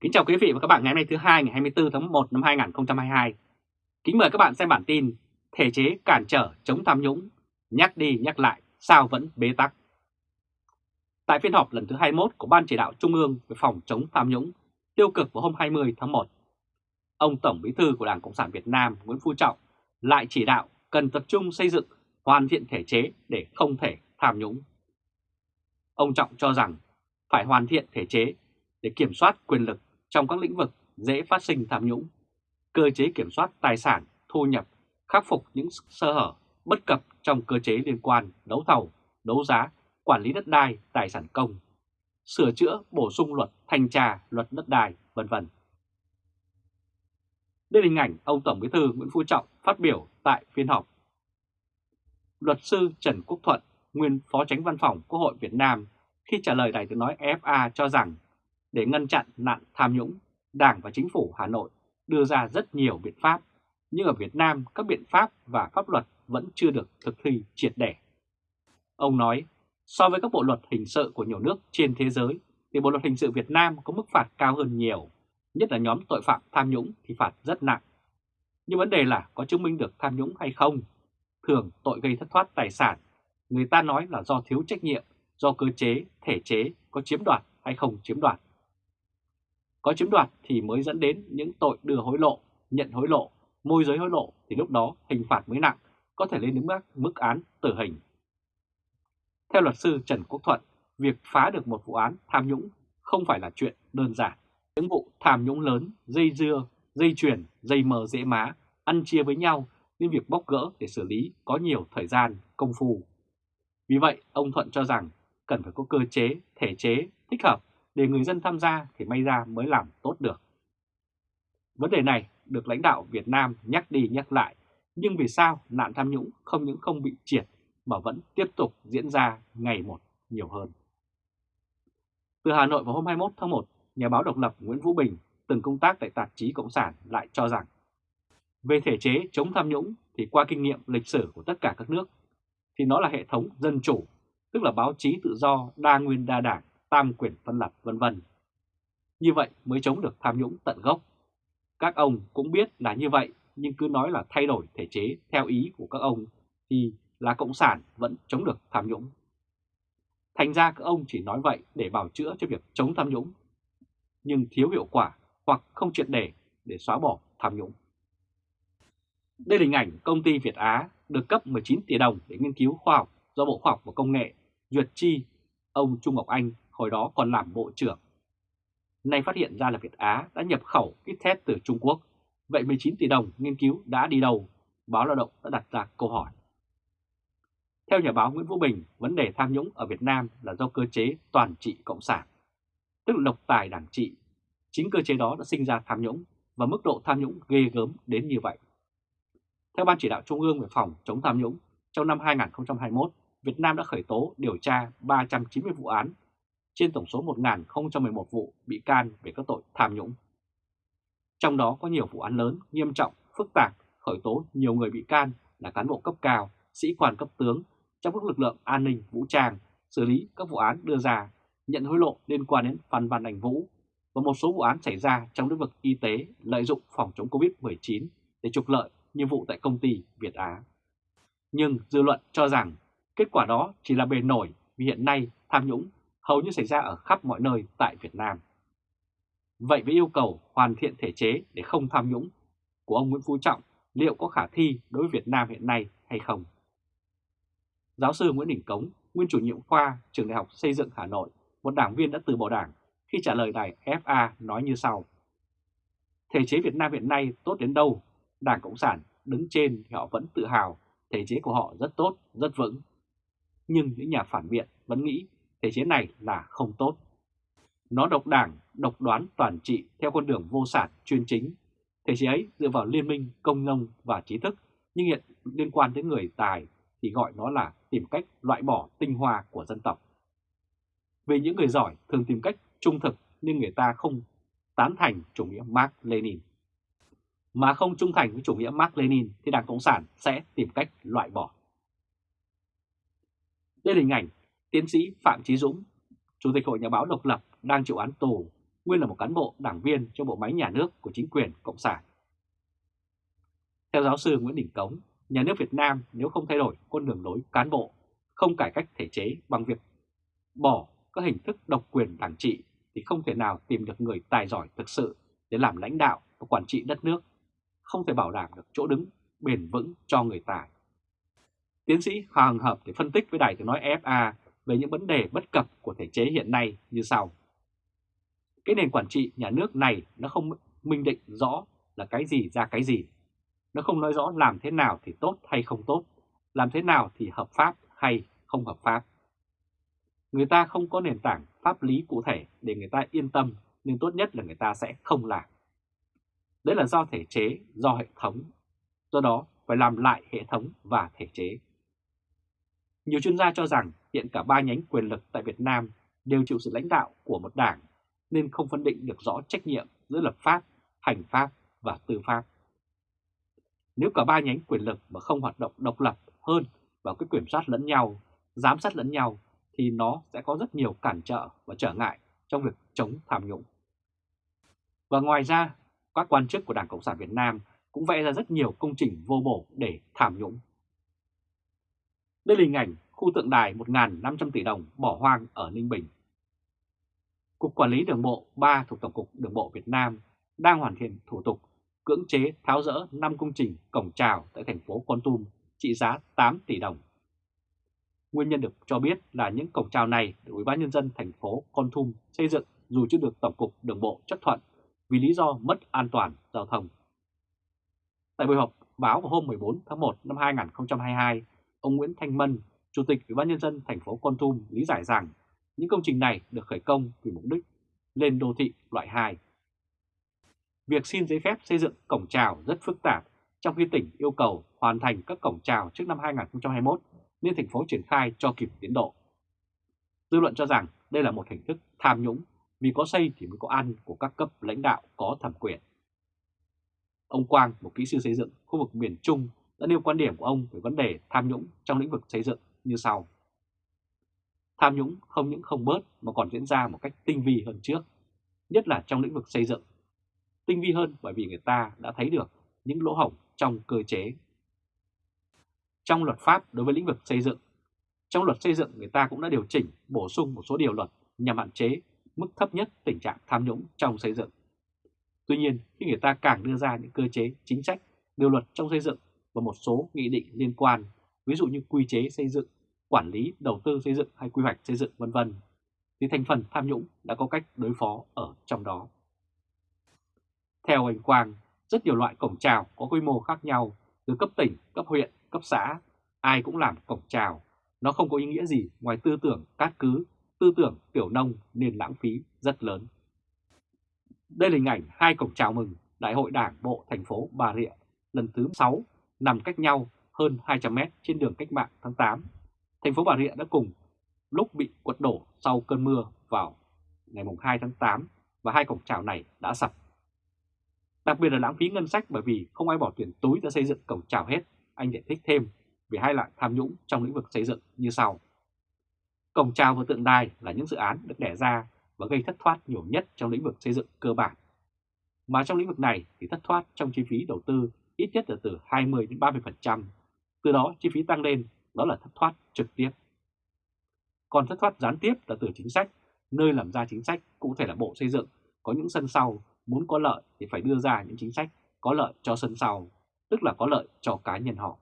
Kính chào quý vị và các bạn ngày hôm nay thứ hai ngày 24 tháng 1 năm 2022. Kính mời các bạn xem bản tin Thể chế cản trở chống tham nhũng, nhắc đi nhắc lại sao vẫn bế tắc. Tại phiên họp lần thứ 21 của Ban chỉ đạo Trung ương về phòng chống tham nhũng tiêu cực vào hôm 20 tháng 1, ông Tổng Bí thư của Đảng Cộng sản Việt Nam Nguyễn Phú Trọng lại chỉ đạo cần tập trung xây dựng hoàn thiện thể chế để không thể tham nhũng. Ông Trọng cho rằng phải hoàn thiện thể chế để kiểm soát quyền lực trong các lĩnh vực dễ phát sinh tham nhũng, cơ chế kiểm soát tài sản, thu nhập, khắc phục những sơ hở, bất cập trong cơ chế liên quan đấu thầu, đấu giá, quản lý đất đai, tài sản công, sửa chữa, bổ sung luật thanh tra, luật đất đai, vân vân. Đây là hình ảnh ông Tổng Bí thư Nguyễn Phú Trọng phát biểu tại phiên họp. Luật sư Trần Quốc Thuận, nguyên Phó Tránh Văn phòng Quốc hội Việt Nam, khi trả lời Đài tiếng nói FA cho rằng để ngăn chặn nạn tham nhũng, Đảng và Chính phủ Hà Nội đưa ra rất nhiều biện pháp, nhưng ở Việt Nam các biện pháp và pháp luật vẫn chưa được thực thi triệt để. Ông nói, so với các bộ luật hình sự của nhiều nước trên thế giới, thì bộ luật hình sự Việt Nam có mức phạt cao hơn nhiều, nhất là nhóm tội phạm tham nhũng thì phạt rất nặng. Nhưng vấn đề là có chứng minh được tham nhũng hay không? Thường tội gây thất thoát tài sản, người ta nói là do thiếu trách nhiệm, do cơ chế, thể chế có chiếm đoạt hay không chiếm đoạt. Có chiếm đoạt thì mới dẫn đến những tội đưa hối lộ, nhận hối lộ, môi giới hối lộ thì lúc đó hình phạt mới nặng, có thể lên đến mức, mức án tử hình. Theo luật sư Trần Quốc Thuận, việc phá được một vụ án tham nhũng không phải là chuyện đơn giản. Những vụ tham nhũng lớn, dây dưa, dây chuyền, dây mờ dễ má, ăn chia với nhau nên việc bóc gỡ để xử lý có nhiều thời gian, công phu. Vì vậy, ông Thuận cho rằng cần phải có cơ chế, thể chế thích hợp để người dân tham gia thì may ra mới làm tốt được. Vấn đề này được lãnh đạo Việt Nam nhắc đi nhắc lại, nhưng vì sao nạn tham nhũng không những không bị triệt mà vẫn tiếp tục diễn ra ngày một nhiều hơn. Từ Hà Nội vào hôm 21 tháng 1, nhà báo độc lập Nguyễn Vũ Bình từng công tác tại tạp chí Cộng sản lại cho rằng về thể chế chống tham nhũng thì qua kinh nghiệm lịch sử của tất cả các nước thì nó là hệ thống dân chủ, tức là báo chí tự do, đa nguyên đa đảng, tam quyền phân lập vân vân. Như vậy mới chống được tham nhũng tận gốc. Các ông cũng biết là như vậy nhưng cứ nói là thay đổi thể chế theo ý của các ông thì là Cộng sản vẫn chống được tham nhũng. Thành ra các ông chỉ nói vậy để bảo chữa cho việc chống tham nhũng, nhưng thiếu hiệu quả hoặc không triệt để để xóa bỏ tham nhũng. Đây là hình ảnh công ty Việt Á được cấp 19 tỷ đồng để nghiên cứu khoa học do Bộ Khoa học và Công nghệ duyệt chi ông Trung Ngọc Anh hồi đó còn làm bộ trưởng. Nay phát hiện ra là Việt Á đã nhập khẩu kit test từ Trung Quốc, vậy 19 tỷ đồng nghiên cứu đã đi đâu? Báo Lao động đã đặt ra câu hỏi. Theo nhà báo Nguyễn Vũ Bình, vấn đề tham nhũng ở Việt Nam là do cơ chế toàn trị cộng sản, tức là độc tài đảng trị. Chính cơ chế đó đã sinh ra tham nhũng và mức độ tham nhũng ghê gớm đến như vậy. Theo Ban chỉ đạo Trung ương về phòng chống tham nhũng, trong năm 2021, Việt Nam đã khởi tố điều tra 390 vụ án trên tổng số 1.011 vụ bị can về các tội tham nhũng. Trong đó có nhiều vụ án lớn, nghiêm trọng, phức tạp, khởi tố nhiều người bị can là cán bộ cấp cao, sĩ quan cấp tướng trong các lực lượng an ninh, vũ trang, xử lý các vụ án đưa ra, nhận hối lộ liên quan đến Phan Văn Anh Vũ và một số vụ án xảy ra trong lĩnh vực y tế lợi dụng phòng chống Covid-19 để trục lợi như vụ tại công ty Việt Á. Nhưng dư luận cho rằng kết quả đó chỉ là bề nổi vì hiện nay tham nhũng hầu như xảy ra ở khắp mọi nơi tại Việt Nam. Vậy với yêu cầu hoàn thiện thể chế để không tham nhũng của ông Nguyễn Phú Trọng liệu có khả thi đối với Việt Nam hiện nay hay không? Giáo sư Nguyễn Đình Cống, nguyên chủ nhiệm khoa trường Đại học Xây dựng Hà Nội, một đảng viên đã từ bỏ đảng khi trả lời đài FA nói như sau. Thể chế Việt Nam hiện nay tốt đến đâu, Đảng Cộng sản đứng trên thì họ vẫn tự hào thể chế của họ rất tốt, rất vững. Nhưng những nhà phản biện vẫn nghĩ thể chế này là không tốt. Nó độc đảng, độc đoán toàn trị theo con đường vô sản chuyên chính. Thể chế ấy dựa vào liên minh công nông và trí thức, nhưng hiện liên quan đến người tài thì gọi nó là tìm cách loại bỏ tinh hoa của dân tộc. Vì những người giỏi thường tìm cách trung thực nên người ta không tán thành chủ nghĩa Mark Lenin. Mà không trung thành với chủ nghĩa Mark Lenin thì Đảng Cộng sản sẽ tìm cách loại bỏ. Đây là hình ảnh tiến sĩ Phạm Chí Dũng, Chủ tịch Hội Nhà báo độc lập đang chịu án tù, nguyên là một cán bộ đảng viên cho bộ máy nhà nước của chính quyền Cộng sản. Theo giáo sư Nguyễn Đình Cống, nhà nước Việt Nam nếu không thay đổi con đường lối cán bộ, không cải cách thể chế bằng việc bỏ các hình thức độc quyền đảng trị thì không thể nào tìm được người tài giỏi thực sự để làm lãnh đạo và quản trị đất nước, không thể bảo đảm được chỗ đứng bền vững cho người tài. Tiến sĩ Hoàng Hợp để phân tích với Đài tiếng nói FA về những vấn đề bất cập của thể chế hiện nay như sau. Cái nền quản trị nhà nước này nó không minh định rõ là cái gì ra cái gì. Nó không nói rõ làm thế nào thì tốt hay không tốt, làm thế nào thì hợp pháp hay không hợp pháp. Người ta không có nền tảng pháp lý cụ thể để người ta yên tâm nên tốt nhất là người ta sẽ không làm. Đấy là do thể chế, do hệ thống. Do đó phải làm lại hệ thống và thể chế. Nhiều chuyên gia cho rằng hiện cả ba nhánh quyền lực tại Việt Nam đều chịu sự lãnh đạo của một đảng nên không phân định được rõ trách nhiệm giữa lập pháp, hành pháp và tư pháp. Nếu cả ba nhánh quyền lực mà không hoạt động độc lập hơn vào cái kiểm soát lẫn nhau, giám sát lẫn nhau thì nó sẽ có rất nhiều cản trở và trở ngại trong việc chống tham nhũng. Và ngoài ra, các quan chức của Đảng Cộng sản Việt Nam cũng vẽ ra rất nhiều công trình vô bổ để tham nhũng. Đây là hình ảnh khu tượng đài 1.500 tỷ đồng bỏ hoang ở Ninh Bình. Cục Quản lý Đường bộ 3 thuộc Tổng cục Đường bộ Việt Nam đang hoàn thiện thủ tục cưỡng chế tháo rỡ 5 công trình cổng trào tại thành phố Con Tum trị giá 8 tỷ đồng. Nguyên nhân được cho biết là những cổng trào này được Ủy ban nhân dân thành phố Con Tum xây dựng dù chưa được Tổng cục Đường bộ chấp thuận vì lý do mất an toàn giao thông. Tại buổi họp báo vào hôm 14 tháng 1 năm 2022, ông Nguyễn Thanh Mân, Chủ tịch Ủy ban nhân dân thành phố Con Tum lý giải rằng những công trình này được khởi công vì mục đích lên đô thị loại 2. Việc xin giấy phép xây dựng cổng trào rất phức tạp, trong khi tỉnh yêu cầu hoàn thành các cổng trào trước năm 2021 nên thành phố triển khai cho kịp tiến độ. Dư luận cho rằng đây là một hình thức tham nhũng vì có xây thì mới có ăn của các cấp lãnh đạo có thẩm quyền. Ông Quang, một kỹ sư xây dựng khu vực miền Trung đã nêu quan điểm của ông về vấn đề tham nhũng trong lĩnh vực xây dựng như sau. Tham nhũng không những không bớt mà còn diễn ra một cách tinh vi hơn trước, nhất là trong lĩnh vực xây dựng. Tinh vi hơn bởi vì người ta đã thấy được những lỗ hổng trong cơ chế. Trong luật pháp đối với lĩnh vực xây dựng, trong luật xây dựng người ta cũng đã điều chỉnh bổ sung một số điều luật nhằm hạn chế mức thấp nhất tình trạng tham nhũng trong xây dựng. Tuy nhiên, khi người ta càng đưa ra những cơ chế, chính sách, điều luật trong xây dựng và một số nghị định liên quan, ví dụ như quy chế xây dựng, quản lý, đầu tư xây dựng hay quy hoạch xây dựng vân vân, thì thành phần tham nhũng đã có cách đối phó ở trong đó. Theo anh Quang, rất nhiều loại cổng trào có quy mô khác nhau, từ cấp tỉnh, cấp huyện, cấp xã, ai cũng làm cổng trào. Nó không có ý nghĩa gì ngoài tư tưởng cát cứ, tư tưởng tiểu nông nên lãng phí rất lớn. Đây là hình ảnh hai cổng chào mừng Đại hội Đảng Bộ thành phố Bà Rịa lần thứ 6 nằm cách nhau hơn 200 mét trên đường cách mạng tháng 8. Thành phố Bà Rịa đã cùng lúc bị quật đổ sau cơn mưa vào ngày 2 tháng 8 và hai cổng chào này đã sập. Đặc biệt là lãng phí ngân sách bởi vì không ai bỏ tiền túi ra xây dựng cổng chào hết. Anh giải thích thêm về hai loại tham nhũng trong lĩnh vực xây dựng như sau. Cổng chào và tượng đài là những dự án được đẻ ra và gây thất thoát nhiều nhất trong lĩnh vực xây dựng cơ bản. Mà trong lĩnh vực này thì thất thoát trong chi phí đầu tư ít nhất là từ 20 đến 30%. Từ đó chi phí tăng lên, đó là thất thoát trực tiếp. Còn thất thoát gián tiếp là từ chính sách, nơi làm ra chính sách cũng thể là Bộ Xây dựng, có những sân sau muốn có lợi thì phải đưa ra những chính sách có lợi cho sân sau, tức là có lợi cho cá nhân họ.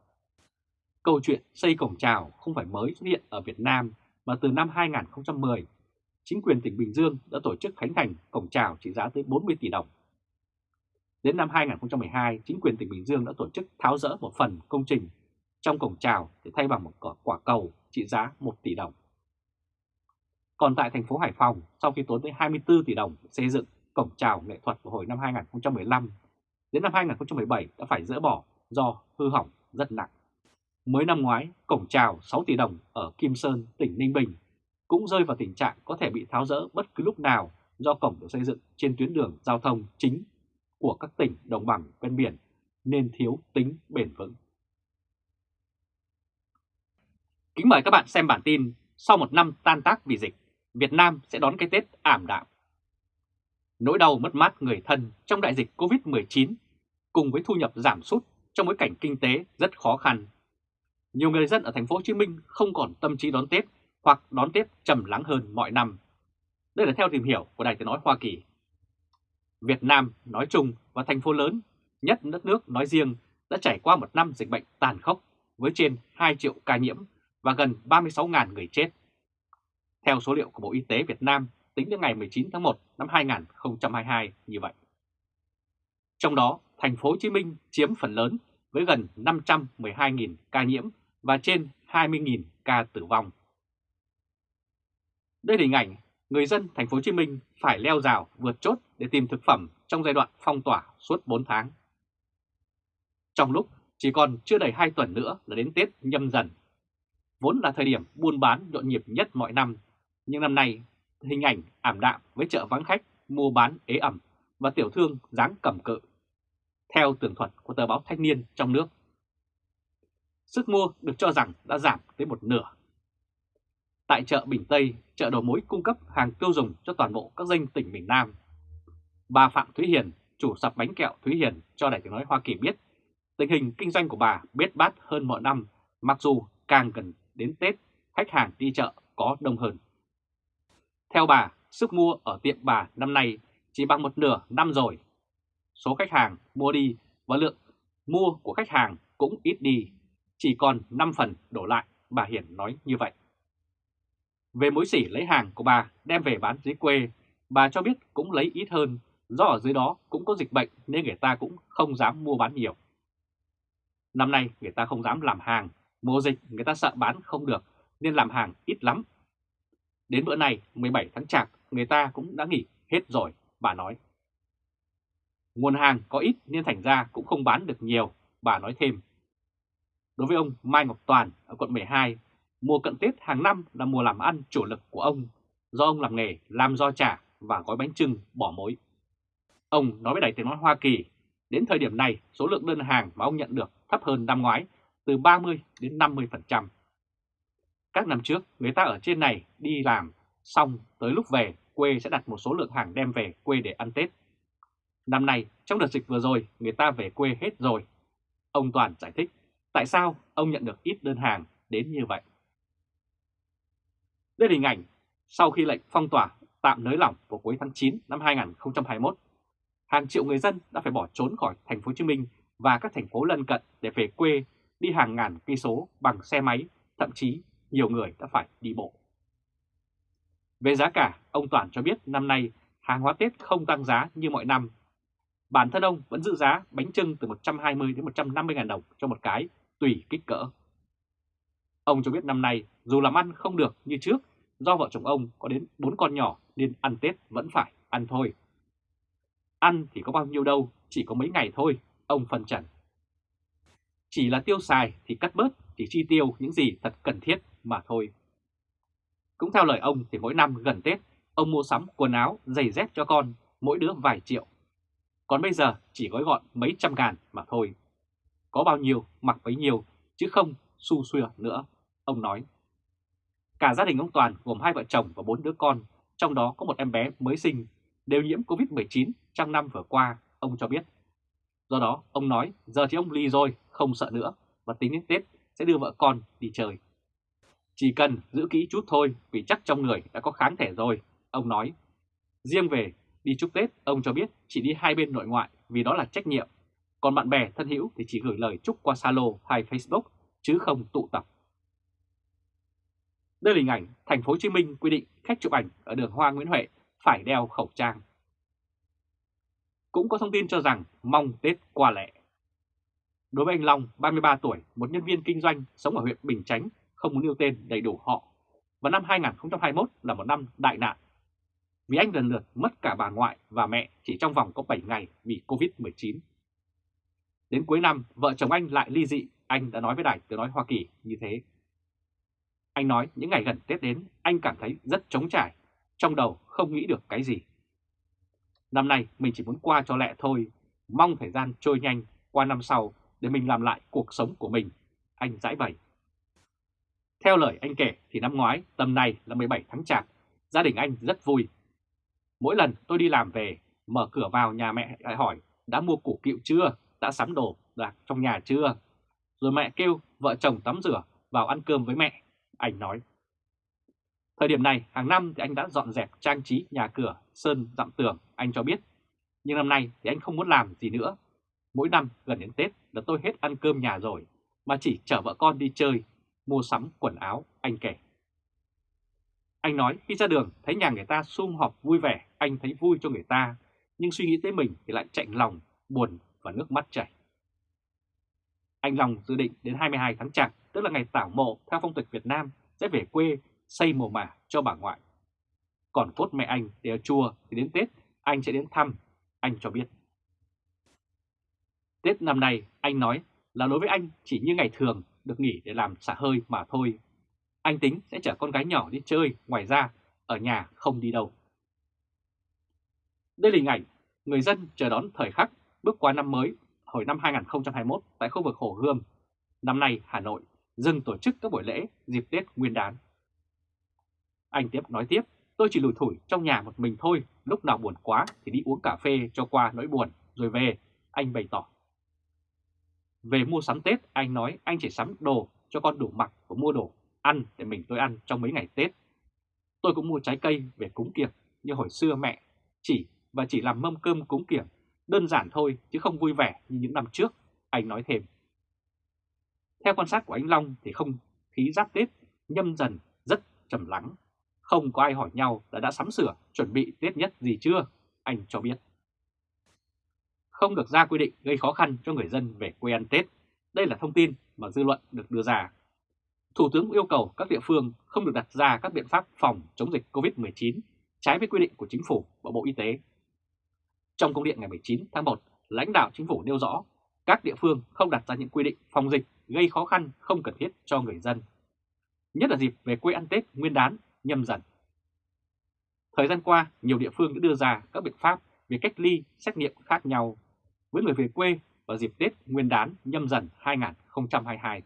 Câu chuyện xây cổng trào không phải mới xuất hiện ở Việt Nam mà từ năm 2010, chính quyền tỉnh Bình Dương đã tổ chức khánh thành cổng trào trị giá tới 40 tỷ đồng. Đến năm 2012, chính quyền tỉnh Bình Dương đã tổ chức tháo rỡ một phần công trình trong cổng trào để thay bằng một quả cầu trị giá 1 tỷ đồng. Còn tại thành phố Hải Phòng, sau khi tốn tới 24 tỷ đồng xây dựng cổng trào nghệ thuật vào hồi năm 2015, đến năm 2017 đã phải dỡ bỏ do hư hỏng rất nặng. Mới năm ngoái, cổng trào 6 tỷ đồng ở Kim Sơn, tỉnh Ninh Bình cũng rơi vào tình trạng có thể bị tháo rỡ bất cứ lúc nào do cổng được xây dựng trên tuyến đường giao thông chính của các tỉnh đồng bằng ven biển nên thiếu tính bền vững. Kính mời các bạn xem bản tin Sau một năm tan tác vì dịch, Việt Nam sẽ đón cái Tết ảm đạm. Nỗi đau mất mát người thân trong đại dịch Covid-19 cùng với thu nhập giảm sút trong bối cảnh kinh tế rất khó khăn. Nhiều người dân ở thành phố Hồ Chí Minh không còn tâm trí đón Tết hoặc đón Tết trầm lắng hơn mọi năm. Đây là theo tìm hiểu của Đài Tiếng Nói Hoa Kỳ. Việt Nam nói chung và thành phố lớn, nhất đất nước nói riêng đã trải qua một năm dịch bệnh tàn khốc với trên 2 triệu ca nhiễm và gần 36.000 người chết. Theo số liệu của Bộ Y tế Việt Nam tính đến ngày 19 tháng 1 năm 2022 như vậy. Trong đó, thành phố Hồ Chí Minh chiếm phần lớn với gần 512.000 ca nhiễm và trên 20.000 ca tử vong. Đây là hình ảnh người dân thành phố Hồ Chí Minh phải leo rào vượt chốt để tìm thực phẩm trong giai đoạn phong tỏa suốt 4 tháng. Trong lúc chỉ còn chưa đầy 2 tuần nữa là đến Tết nhâm dần, vốn là thời điểm buôn bán nhộn nhịp nhất mọi năm, nhưng năm nay hình ảnh ảm đạm với chợ vắng khách, mua bán ế ẩm và tiểu thương dáng cầm cự. Theo tường thuật của tờ báo Thanh niên trong nước, sức mua được cho rằng đã giảm tới một nửa. Tại chợ Bình Tây, chợ đầu mối cung cấp hàng tiêu dùng cho toàn bộ các danh tỉnh miền Nam. Bà Phạm Thúy Hiền, chủ sạp bánh kẹo Thúy Hiền cho Đài tiếng nói Hoa Kỳ biết, tình hình kinh doanh của bà biết bát hơn mọi năm, mặc dù càng gần đến Tết, khách hàng đi chợ có đông hơn. Theo bà, sức mua ở tiệm bà năm nay chỉ bằng một nửa năm rồi. Số khách hàng mua đi và lượng mua của khách hàng cũng ít đi, chỉ còn 5 phần đổ lại, bà hiền nói như vậy. Về mối xỉ lấy hàng của bà đem về bán dưới quê, bà cho biết cũng lấy ít hơn, do ở dưới đó cũng có dịch bệnh nên người ta cũng không dám mua bán nhiều. Năm nay người ta không dám làm hàng, mùa dịch người ta sợ bán không được nên làm hàng ít lắm. Đến bữa này 17 tháng Chạp người ta cũng đã nghỉ hết rồi, bà nói. Nguồn hàng có ít nên thành ra cũng không bán được nhiều, bà nói thêm. Đối với ông Mai Ngọc Toàn ở quận 12, mùa cận Tết hàng năm là mùa làm ăn chủ lực của ông, do ông làm nghề làm do chả và gói bánh trưng bỏ mối. Ông nói với Đài Tiếng Nói Hoa Kỳ, đến thời điểm này số lượng đơn hàng mà ông nhận được thấp hơn năm ngoái từ 30 đến 50%. Các năm trước, người ta ở trên này đi làm, xong tới lúc về quê sẽ đặt một số lượng hàng đem về quê để ăn Tết. Năm nay, trong đợt dịch vừa rồi, người ta về quê hết rồi. Ông Toàn giải thích tại sao ông nhận được ít đơn hàng đến như vậy. Đây là hình ảnh sau khi lệnh phong tỏa tạm nới lỏng vào cuối tháng 9 năm 2021, hàng triệu người dân đã phải bỏ trốn khỏi thành phố Hồ Chí Minh và các thành phố lân cận để về quê đi hàng ngàn cây số bằng xe máy, thậm chí nhiều người đã phải đi bộ. Về giá cả, ông Toàn cho biết năm nay hàng hóa Tết không tăng giá như mọi năm. Bản thân ông vẫn giữ giá bánh trưng từ 120 đến 150 ngàn đồng cho một cái, tùy kích cỡ. Ông cho biết năm nay dù làm ăn không được như trước, do vợ chồng ông có đến 4 con nhỏ nên ăn Tết vẫn phải ăn thôi. Ăn thì có bao nhiêu đâu, chỉ có mấy ngày thôi, ông phân trần. Chỉ là tiêu xài thì cắt bớt, chỉ chi tiêu những gì thật cần thiết mà thôi. Cũng theo lời ông thì mỗi năm gần Tết, ông mua sắm quần áo, giày dép cho con, mỗi đứa vài triệu. Còn bây giờ chỉ gói gọn mấy trăm ngàn mà thôi. Có bao nhiêu mặc bấy nhiêu, chứ không su xuya nữa, ông nói. Cả gia đình ông Toàn gồm hai vợ chồng và bốn đứa con, trong đó có một em bé mới sinh, đều nhiễm Covid-19 trong năm vừa qua, ông cho biết. Do đó, ông nói giờ thì ông ly rồi, không sợ nữa và tính đến Tết sẽ đưa vợ con đi chơi. Chỉ cần giữ kỹ chút thôi vì chắc trong người đã có kháng thể rồi, ông nói. Riêng về đi chúc Tết, ông cho biết chỉ đi hai bên nội ngoại vì đó là trách nhiệm. Còn bạn bè thân hữu thì chỉ gửi lời chúc qua Zalo hay Facebook chứ không tụ tập. Đây là hình ảnh thành phố Hồ Chí Minh quy định khách chụp ảnh ở đường Hoa Nguyễn Huệ phải đeo khẩu trang. Cũng có thông tin cho rằng mong Tết qua lệ. Đối với anh Long, 33 tuổi, một nhân viên kinh doanh sống ở huyện Bình Chánh, không muốn nêu tên đầy đủ họ, và năm 2021 là một năm đại nạn. Vì anh lần lượt mất cả bà ngoại và mẹ chỉ trong vòng có 7 ngày vì Covid-19. Đến cuối năm, vợ chồng anh lại ly dị, anh đã nói với Đài Tiếng Nói Hoa Kỳ như thế. Anh nói những ngày gần Tết đến, anh cảm thấy rất trống trải, trong đầu không nghĩ được cái gì. Năm nay mình chỉ muốn qua cho lẹ thôi, mong thời gian trôi nhanh qua năm sau để mình làm lại cuộc sống của mình, anh giải bày. Theo lời anh kể thì năm ngoái tầm này là 17 tháng Chạp, gia đình anh rất vui. Mỗi lần tôi đi làm về, mở cửa vào nhà mẹ lại hỏi đã mua củ kiệu chưa, đã sắm đồ đạc trong nhà chưa. Rồi mẹ kêu vợ chồng tắm rửa vào ăn cơm với mẹ, anh nói. Thời điểm này hàng năm thì anh đã dọn dẹp trang trí nhà cửa, sơn dặm tường, anh cho biết. Nhưng năm nay thì anh không muốn làm gì nữa. Mỗi năm gần đến Tết là tôi hết ăn cơm nhà rồi, mà chỉ chở vợ con đi chơi, mua sắm quần áo, anh kể. Anh nói khi ra đường thấy nhà người ta sum họp vui vẻ, anh thấy vui cho người ta, nhưng suy nghĩ tới mình thì lại chạnh lòng, buồn và nước mắt chảy. Anh Long dự định đến 22 tháng Chạp, tức là ngày tảo mộ theo phong tục Việt Nam, sẽ về quê xây mồ mả cho bà ngoại. Còn cốt mẹ anh để ở chùa thì đến Tết anh sẽ đến thăm, anh cho biết. Tết năm nay anh nói là đối với anh chỉ như ngày thường được nghỉ để làm xả hơi mà thôi. Anh tính sẽ chở con gái nhỏ đi chơi, ngoài ra ở nhà không đi đâu. Đây là hình ảnh người dân chờ đón thời khắc bước qua năm mới hồi năm 2021 tại khu vực Hồ Gươm. Năm nay Hà Nội dừng tổ chức các buổi lễ dịp Tết Nguyên đán. Anh tiếp nói tiếp, tôi chỉ lủi thủi trong nhà một mình thôi, lúc nào buồn quá thì đi uống cà phê cho qua nỗi buồn, rồi về, anh bày tỏ. Về mua sắm Tết, anh nói anh chỉ sắm đồ cho con đủ mặc và mua đồ ăn để mình tôi ăn trong mấy ngày Tết. Tôi cũng mua trái cây về cúng kiệp như hồi xưa mẹ, chỉ và chỉ làm mâm cơm cúng kiệp, đơn giản thôi chứ không vui vẻ như những năm trước, anh nói thêm. Theo quan sát của anh Long thì không khí giáp Tết nhâm dần rất trầm lắng, không có ai hỏi nhau là đã sắm sửa chuẩn bị Tết nhất gì chưa, anh cho biết. Không được ra quy định gây khó khăn cho người dân về quê ăn Tết. Đây là thông tin mà dư luận được đưa ra. Thủ tướng yêu cầu các địa phương không được đặt ra các biện pháp phòng chống dịch COVID-19 trái với quy định của Chính phủ và Bộ Y tế. Trong công điện ngày 19 tháng 1, lãnh đạo Chính phủ nêu rõ các địa phương không đặt ra những quy định phòng dịch gây khó khăn không cần thiết cho người dân. Nhất là dịp về quê ăn Tết nguyên đán nhâm dần. Thời gian qua, nhiều địa phương đã đưa ra các biện pháp về cách ly, xét nghiệm khác nhau với người về quê vào dịp Tết Nguyên đán nhâm dần 2022.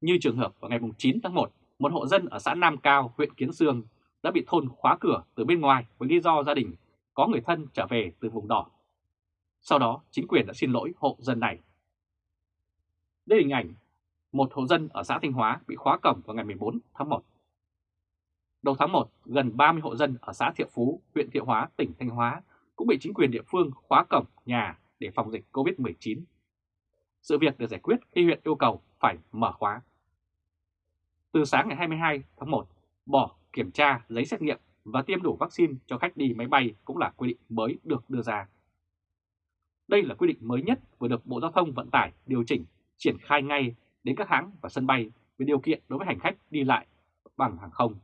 Như trường hợp vào ngày 9 tháng 1, một hộ dân ở xã Nam Cao, huyện Kiến Sương đã bị thôn khóa cửa từ bên ngoài với lý do gia đình có người thân trở về từ vùng đỏ. Sau đó, chính quyền đã xin lỗi hộ dân này. Đây là hình ảnh một hộ dân ở xã Thanh Hóa bị khóa cổng vào ngày 14 tháng 1. Đầu tháng 1, gần 30 hộ dân ở xã Thiệu Phú, huyện Thiệu Hóa, tỉnh Thanh Hóa cũng bị chính quyền địa phương khóa cổng nhà để phòng dịch COVID-19. Sự việc được giải quyết khi huyện yêu cầu phải mở khóa. Từ sáng ngày 22 tháng 1, bỏ kiểm tra giấy xét nghiệm và tiêm đủ vaccine cho khách đi máy bay cũng là quy định mới được đưa ra. Đây là quy định mới nhất vừa được Bộ Giao thông Vận tải điều chỉnh triển khai ngay đến các hãng và sân bay về điều kiện đối với hành khách đi lại bằng hàng không.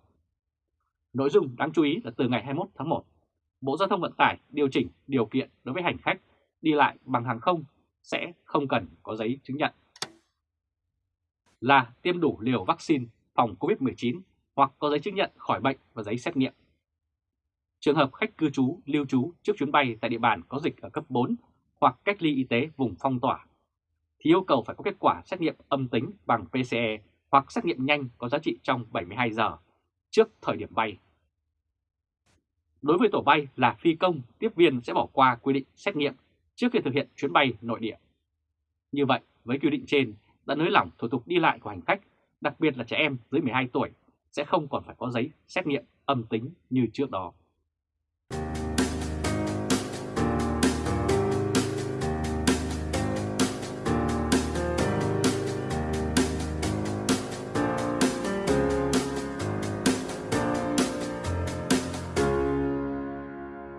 Nội dung đáng chú ý là từ ngày 21 tháng 1, Bộ Giao thông Vận tải điều chỉnh điều kiện đối với hành khách đi lại bằng hàng không sẽ không cần có giấy chứng nhận là tiêm đủ liều vaccine phòng COVID-19 hoặc có giấy chứng nhận khỏi bệnh và giấy xét nghiệm. Trường hợp khách cư trú, lưu trú trước chuyến bay tại địa bàn có dịch ở cấp 4 hoặc cách ly y tế vùng phong tỏa, thì yêu cầu phải có kết quả xét nghiệm âm tính bằng PCE hoặc xét nghiệm nhanh có giá trị trong 72 giờ trước thời điểm bay. Đối với tổ bay là phi công, tiếp viên sẽ bỏ qua quy định xét nghiệm trước khi thực hiện chuyến bay nội địa. Như vậy, với quy định trên đã nới lỏng thủ tục đi lại của hành khách, đặc biệt là trẻ em dưới 12 tuổi sẽ không còn phải có giấy xét nghiệm âm tính như trước đó.